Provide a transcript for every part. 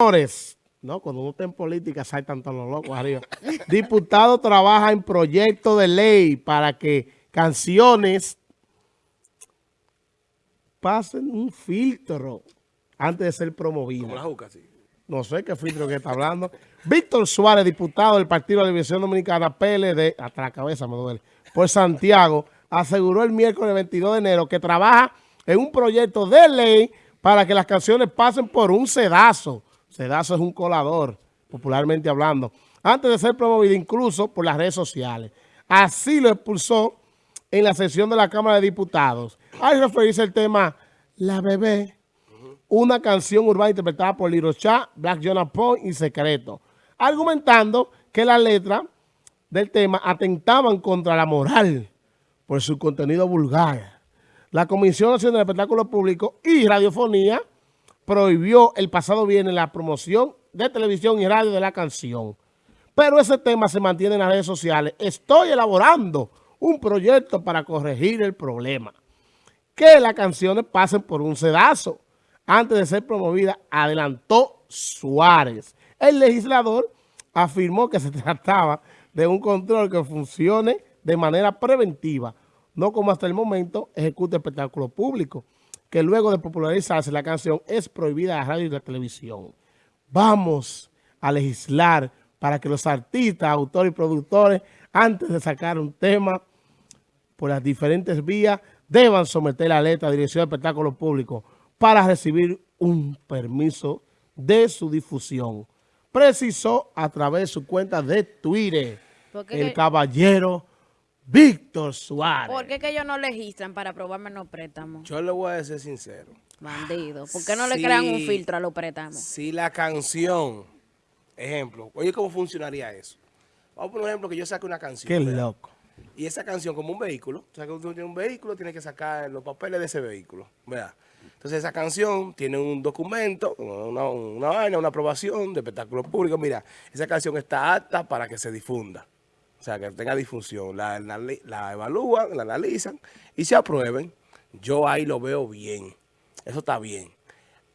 Señores, no, cuando uno está en política saltan todos los locos arriba. Diputado trabaja en proyecto de ley para que canciones pasen un filtro antes de ser promovidas. No sé qué filtro que está hablando. Víctor Suárez, diputado del Partido de la División Dominicana, PLD, hasta la cabeza me duele, por Santiago, aseguró el miércoles 22 de enero que trabaja en un proyecto de ley para que las canciones pasen por un sedazo Sedazo es un colador, popularmente hablando, antes de ser promovido incluso por las redes sociales. Así lo expulsó en la sesión de la Cámara de Diputados. Al referirse al tema La Bebé, una canción urbana interpretada por Lirocha, Black Jonah Point y Secreto, argumentando que la letra del tema atentaban contra la moral por su contenido vulgar. La Comisión Nacional de Espectáculos Públicos y Radiofonía prohibió el pasado viernes la promoción de televisión y radio de la canción. Pero ese tema se mantiene en las redes sociales. Estoy elaborando un proyecto para corregir el problema. Que las canciones pasen por un sedazo antes de ser promovida, adelantó Suárez. El legislador afirmó que se trataba de un control que funcione de manera preventiva, no como hasta el momento ejecuta espectáculo público que luego de popularizarse la canción es prohibida a la radio y la televisión. Vamos a legislar para que los artistas, autores y productores, antes de sacar un tema por las diferentes vías, deban someter la letra a Dirección de Espectáculos Públicos para recibir un permiso de su difusión. Precisó a través de su cuenta de Twitter el caballero Víctor Suárez. ¿Por qué que ellos no registran para aprobar menos préstamos? Yo le voy a decir sincero. Bandido. ¿Por qué no le crean un filtro a los préstamos? Si la canción, ejemplo, oye, ¿cómo funcionaría eso? Vamos por ejemplo que yo saque una canción. Qué loco. Y esa canción como un vehículo, o sea, que usted tiene un vehículo, tiene que sacar los papeles de ese vehículo, ¿verdad? Entonces esa canción tiene un documento, una, una vaina, una aprobación de espectáculo público. Mira, esa canción está apta para que se difunda. O sea, que tenga difusión. La, evalúan, la analizan y se aprueben. Yo ahí lo veo bien. Eso está bien.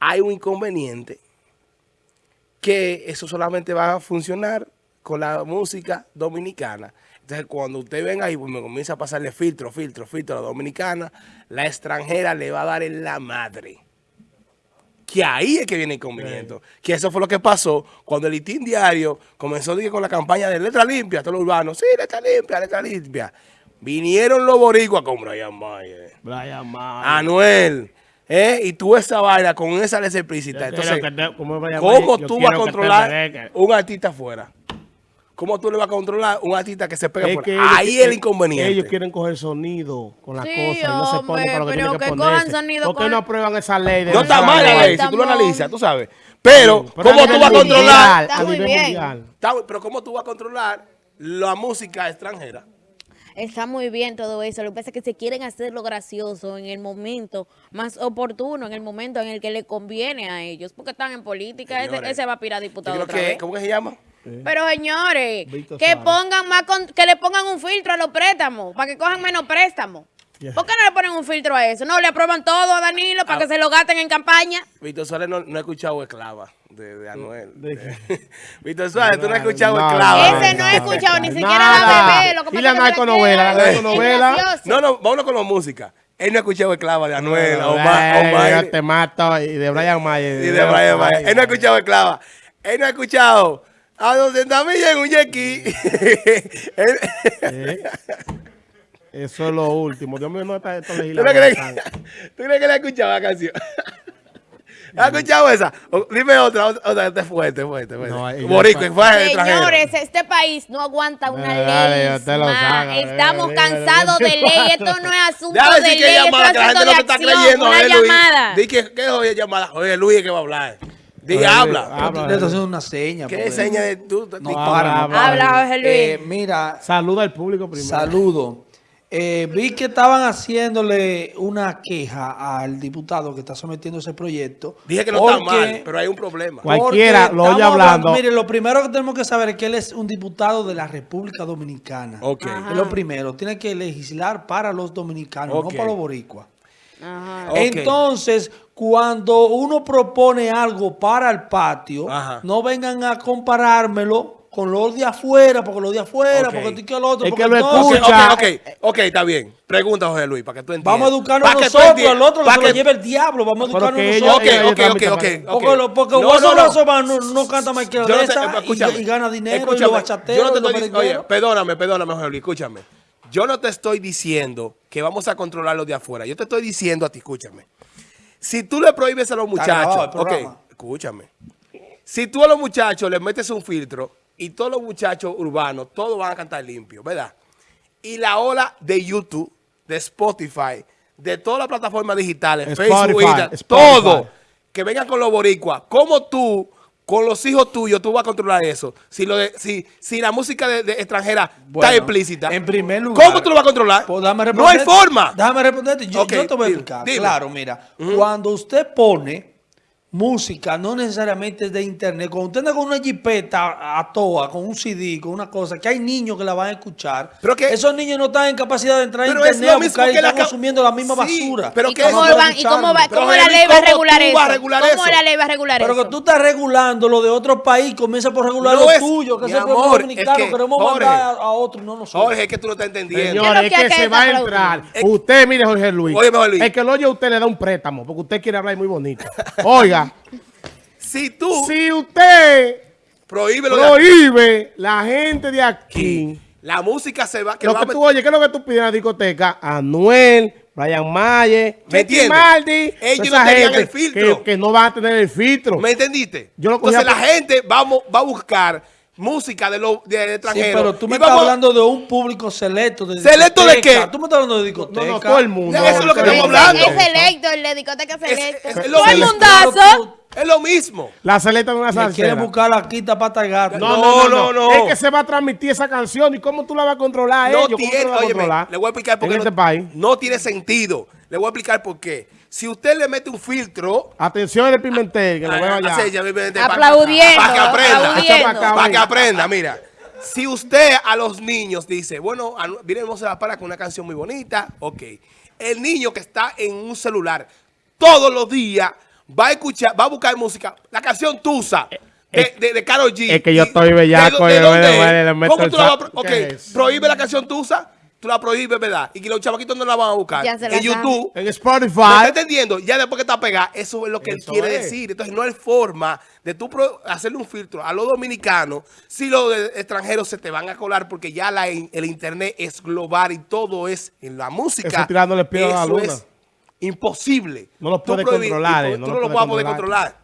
Hay un inconveniente que eso solamente va a funcionar con la música dominicana. Entonces, cuando usted venga y me comienza a pasarle filtro, filtro, filtro a la dominicana, la extranjera le va a dar en la madre que ahí es que viene el inconveniente. Que eso fue lo que pasó cuando el Itín Diario comenzó con la campaña de letra limpia, todos los urbanos, sí, letra limpia, letra limpia. Vinieron los boricuas con Brian Mayer. Brian Mayer. Anuel. ¿eh? Y tú esa vaina con esa letra explícita. Entonces, ¿cómo tú vas a controlar un artista afuera? ¿Cómo tú le vas a controlar un artista que se pega por ahí? es el inconveniente. Ellos quieren coger sonido con las cosas y no se ponen para lo que tienen que, ponerse. ¿Por qué no aprueban esa ley? no está mal la ley, si tú lo analizas, tú sabes. Pero, ¿cómo tú vas a controlar? Está muy bien. pero ¿cómo tú vas a controlar la música extranjera? Está muy bien todo eso. Lo que pasa es que se quieren hacer lo gracioso en el momento más oportuno, en el momento en el que le conviene a ellos. Porque están en política. ese, va a pirar diputado otra vez. ¿Cómo que se llama? Pero señores, que pongan más que le pongan un filtro a los préstamos, para que cojan menos préstamos. ¿Por qué no le ponen un filtro a eso? No, le aprueban todo a Danilo para que ah. se lo gasten en campaña. Víctor Suárez no, ha escuchado Esclava de, Anuel. Víctor Suárez, tú no has escuchado Esclava. Ese no ha escuchado ni siquiera la bebé. Lo que y la narconovela, la narconovela. No, no, vámonos con la música. Él no ha escuchado Esclava de Anuel, Omar, Omar. Te mato, y de Brian Mayer. Y de Brian Mayer. Él no ha escuchado Esclava. Él no ha escuchado a 200 millas en un yequi. Eso es lo último. Dios mío, no está esto legislando. ¿Tú crees que, le ha escuchado la canción? ¿Has escuchado esa? dime otra, otra, este fuerte, fuerte, fuerte. No, Borico, fue Señores, este país no aguanta una ley más. Estamos cansados de ley. Esto no es asunto de ley. Esto es asunto de acción. Una llamada. Di que, ¿qué es llamada? Oye, Luis es que va a hablar. Di, habla. habla. Haciendo una seña. ¿Qué seña de tú? No, habla, habla, Luis. Eh, mira. Saluda al público primero. Saludo. Eh, vi que estaban haciéndole una queja al diputado que está sometiendo ese proyecto. Dije que no está mal, pero hay un problema. Cualquiera lo oye hablando. Mire, lo primero que tenemos que saber es que él es un diputado de la República Dominicana. Ok. Es lo primero. Tiene que legislar para los dominicanos, no para los boricuas. Entonces, cuando uno propone algo para el patio, Ajá. no vengan a comparármelo con los de afuera, porque los de afuera, porque y que el otro. Es porque que lo entonces- escucha. ok, ok, ok, está bien. Pregunta, José Luis, para que tú entiendas. Vamos a educarnos tú nosotros, el otro que Pa' se lo que- lleve el diablo, vamos a educarnos Ok, nosotros. ellos ok, ok, ok. Porque, lo- porque No, no, no. Razoba no, no canta más que no y, y gana dinero y bachateros yo no te estoy dic- Oye, perdóname, perdóname, José Luis, escúchame. Yo no te estoy diciendo que vamos a controlar los de afuera. Yo te estoy diciendo a ti, escúchame. Si tú le prohíbes a los muchachos, el programa. ok, escúchame. Si tú a los muchachos les metes un filtro y todos los muchachos urbanos, todos van a cantar limpio, ¿verdad? Y la ola de YouTube, de Spotify, de todas las plataformas digitales, Spotify, Facebook, Spotify. todo, que vengan con los boricuas, ¿cómo tú, con los hijos tuyos, tú vas a controlar eso? Si lo de- si, si la música de, de extranjera Bueno, está explícita, En primer lugar. ¿cómo tú lo vas a controlar? Pues no hay forma. Déjame responderte. Yo, Ok, yo te voy a explicar. dime. Claro, mira. Cuando usted pone música, no necesariamente de internet, cuando usted anda con una jipeta a toa, con un CD, con una cosa, que hay niños que la van a escuchar, Pero que- esos niños no están en capacidad de entrar a Pero es internet lo a buscar y están consumiendo la misma Sí, basura. pero ¿Y que cómo, eso- van- y cómo, va, Pero, cómo la ley va a ¿cómo regular eso? vas a regular ¿Cómo eso? la ley va a regular Pero eso? que tú estás regulando lo de otro país, comienza por regular No lo es- tuyo, que es el pueblo dominicano, es que, queremos Jorge, mandar a, a otro, no nosotros. Jorge, es que tú no estás entendiendo. Señores, es que se va a entrar. Usted, mire, Jorge Luis. Oye, Jorge Luis. El que lo oye a usted le da un préstamo, porque usted quiere hablar muy bonito. Oiga, Si tú si usted lo de prohíbe la gente de aquí, la música se va, que lo va que tú oyes, ¿qué es lo que tú pides en la discoteca? Anuel, Brian Mayer, ¿Me? Martin, Ellos no tenían el filtro. Que, que no van a tener el filtro. ¿Me entendiste? Yo lo cogí Entonces a- la gente vamos, va a buscar música de los de Sí, extranjeros. pero tú me estás vamos- hablando de un público selecto. De ¿Selecto de qué? Tú me estás hablando de no, discoteca. no, todo el mundo. Eso es lo que el estamos hablando. Es selecto, el de discoteca selecto. es- es lo Todo el mismo. mundazo. Es lo mismo. La celeta de una Me quiere buscar la quita pata de gato. No, No, no, no, no, no. Es que se va a transmitir esa canción. ¿Y cómo tú la vas a controlar? No ellos? ¿Cómo tú tiene, la vas a óyeme, controlar? le voy a explicar por qué este no, país. no tiene sentido. Le voy a explicar por qué. Si usted le mete un filtro, Atención el Pimentel, que lo veo allá. Aplaudiendo, Para que aprenda. aplaudiendo. Para que aprenda, mira. Si usted a los niños dice, bueno, a- viene Hermosa la para con una canción muy bonita, ok. El niño que está en un celular todos los días va a escuchar, va a buscar música, la canción Tusa. De, de, de Karol G. es que yo estoy bellaco, ¿De, dónde es? ¿Cómo tú la vas a pro- Ok, prohíbe la canción Tusa, tú la prohíbes, ¿verdad? Y que los chavaquitos no la van a buscar. Ya se la en YouTube. En ¿Me Spotify. está entendiendo? Ya después que está pegada, eso es lo que él quiere es. decir. Entonces no hay forma de tú hacerle un filtro a los dominicanos si los extranjeros se te van a colar porque ya la, el internet es global y todo es en la música. Eso tirándole piedra a la Eso luna. es imposible. No lo puedes controlar, eh, tú no lo lo puedes controlar.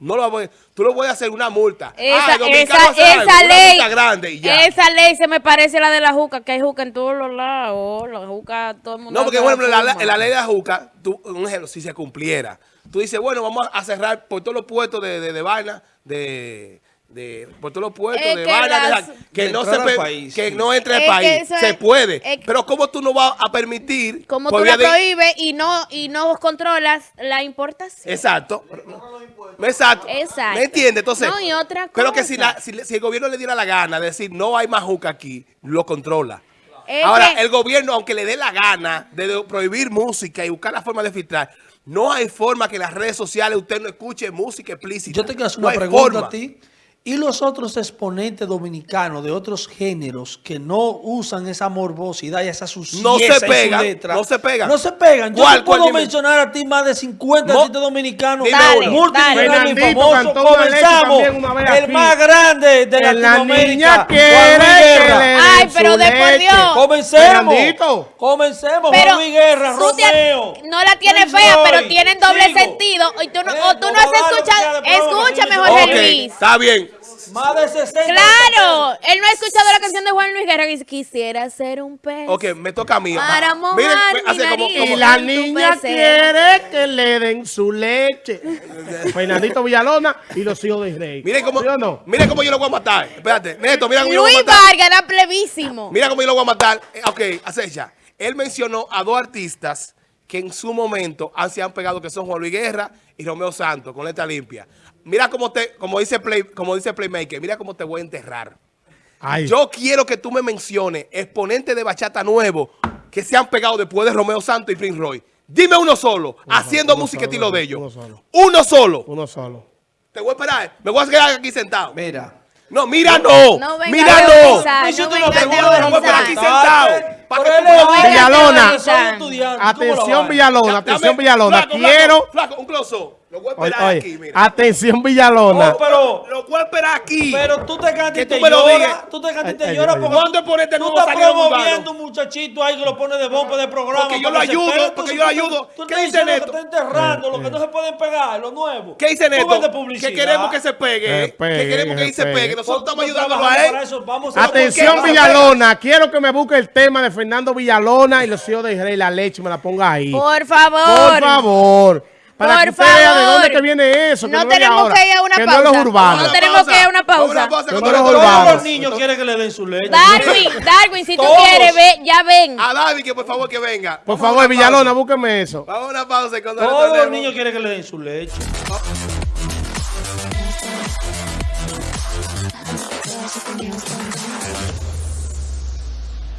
No lo a poder- tú lo puedes hacer una multa. Esa, dominicano esa, algo, esa una ley, multa grande y ya. esa ley se me parece a la de la juca, que hay juca en todos los lados. La juca, todo el mundo. No, porque ejemplo, la, forma. la ley de la juca, tú, un ejemplo, si se cumpliera, tú dices, bueno, vamos a cerrar por todos los puestos de, de, de vaina, de, de, por todos los puestos Es de que vaina, las- que, De no se al pe- país, que sí. no entre al que país, se es- puede. pero ¿cómo tú no vas a permitir? Como tú la prohíbes y no, y no controlas la importación. Exacto. Exacto. Exacto. ¿Me entiendes? Entonces, No, y otra pero que cosa. si, la- si, el gobierno le diera la gana de decir no hay más juca aquí, lo controla. Es Ahora, que- el gobierno, aunque le dé la gana de, prohibir música y buscar la forma de filtrar, no hay forma que en las redes sociales usted no escuche música explícita. Yo te quiero hacer una pregunta forma. a ti. ¿Y los otros exponentes dominicanos de otros géneros que no usan esa morbosidad y esa suciedad No se pegan, letra? no se pegan. No se pegan. Yo ¿Cuál, te cuál? puedo mencionar a ti más de 50 Mo- artistas dominicanos multimillonarios famosos. Comenzamos. El más grande de Latinoamérica. Ay, pero de por. Dios. Comencemos. Fernandito. Comencemos. Pero Juan Luis Guerra, Romeo. no la tiene fea, pero tienen doble Sigo. sentido. Y tú no, Eh, o tú no has escuchado. Escúchame, Jorge Luis. está bien. Más de 60. Claro, él no ha escuchado la canción de Juan Luis Guerra que dice, quisiera ser un pez. Ok, me toca a mí. Para mojar miren, mi hace como- nariz. como- Y la niña quiere que le den su leche. Fernandito Villalona y los hijos de Rey. Miren cómo, ¿Sí no? miren cómo yo lo voy a matar. Espérate, Neto, mira cómo yo lo voy a Luis matar. Vargas era plebísimo. Mira cómo yo lo voy a matar. Ok, acecha. Él mencionó a dos artistas que en su momento han, se han pegado, que son Juan Luis Guerra y Romeo Santos, con letra limpia. Mira cómo te, como dice Play, como dice Playmaker, mira cómo te voy a enterrar. Ay, Yo quiero que tú me menciones exponentes de bachata nuevo que se han pegado después de Romeo Santos y Prince Roy. Dime uno solo, haciendo uno música solo, estilo de uno ellos. solo. Uno solo. Uno solo. Te voy a esperar. Me voy a quedar aquí sentado. Mira. No, mira no. No venga mira no. no no te a esperar aquí sentado. Para que un Villalona. estudiante, son estudiantes, ¿cómo la Atención? Villalona. Atención, Villalona. Quiero... Flaco, flaco, un closo. Lo voy a esperar oye, aquí, mira. atención, Villalona. Oh, pero, Lo voy a esperar aquí. pero tú te cantas y tú te me lo digas. lloras. Tú te cantas y te lloras ¿Cuándo tú- es ponerte tú nuevo estás promoviendo un muchachito ahí que lo pone de bomba de programa. Porque yo lo ayudo, porque Tú- yo lo ayudo. Tú ¿Qué dice Neto? que está enterrando lo que no se pueden pegar, lo nuevo. ¿Qué dice Neto? Que queremos que se pegue. Que ¿eh? pegue, que queremos que ahí se pegue. Nosotros estamos ayudándolo trabajando a él. Atención, ¿por? Villalona. Quiero que me busque el tema de Fernando Villalona y los hijos de Rey La Leche. Me la ponga ahí. Por favor. Por favor. Para Por que usted vea de favor. dónde que viene eso. que No no tenemos ahora, que ir a una que no pausa. los urbanos. No tenemos que ir a una pausa. Pausa. No los urbanos. Los niños quieren que le den su leche. Darwin, Darwin, si tú Todos. quieres, ve, ya ven. A David que por favor que venga. Por favor, Villalona, pausa. búsqueme eso. Vamos a una pausa y cuando Todos los niños quieren que le den su leche.